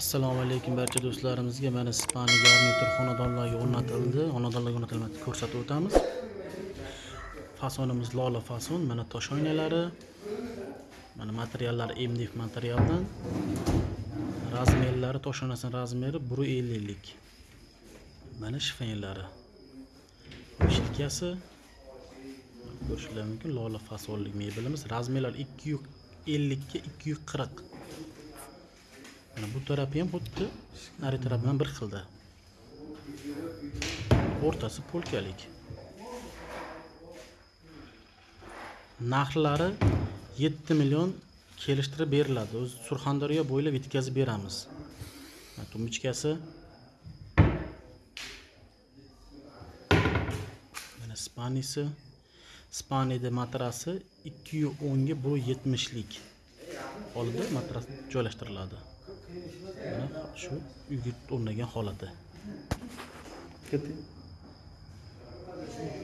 assalomu alaykum barcha do'stlarimizga mana spani garnitur xonadonlarga o'rnatildi. Xonadonlarga o'rnatilmadi ko'rsatib o'tamiz. Fasonimiz lola fason mana tosh oynalari. Mana materiallari mdf materialdan. Razmerlari tosh oynasini razmeri bir elliklik mana shifenlari shilkasi. Ko'rishingiz mumkin lola fasonli mebelimiz razmerlar ikki yuz ellikka ikki yuz qirq. Mana bu tarafi ham xuddi nari taraf bilan bir xilda. O'rtasi polkalik. Narxlari yetti million kelishtirib beriladi. O'zi surxondaryo bo'ylab yetkazib beramiz. Tumbichkasi mana spanisi. Spaniyda matrasi ikki yuz o'nga bir yetmishlik. Holida matras joylashtiriladi. Mana shu uyga o'rnagan holati.